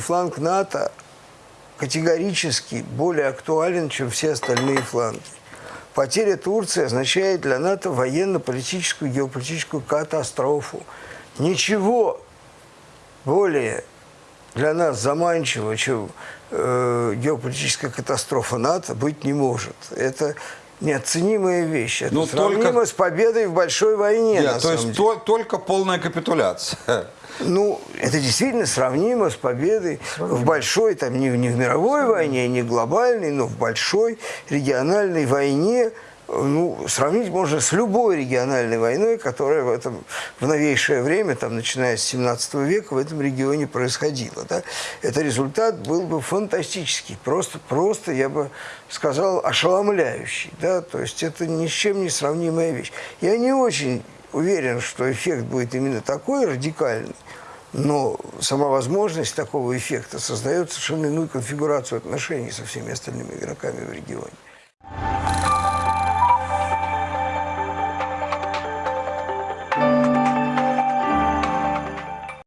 фланг НАТО категорически более актуален, чем все остальные фланги. Потеря Турции означает для НАТО военно-политическую, геополитическую катастрофу. Ничего более для нас заманчивого, чем э, геополитическая катастрофа НАТО, быть не может. Это неоценимая вещь. Это Но сравнимо только- с победой в большой войне, Нет, то есть то- только полная капитуляция. Ну, это действительно сравнимо с победой в большой, там, не, в- не в мировой войне, не глобальной, но в большой региональной войне. Ну, сравнить можно с любой региональной войной, которая в, этом, в новейшее время, там, начиная с 17 века, в этом регионе происходила. Да? Это результат был бы фантастический, просто, просто, я бы сказал, ошеломляющий. Да? То есть это ни с чем не сравнимая вещь. Я не очень уверен, что эффект будет именно такой радикальный, но сама возможность такого эффекта создает совершенно иную конфигурацию отношений со всеми остальными игроками в регионе.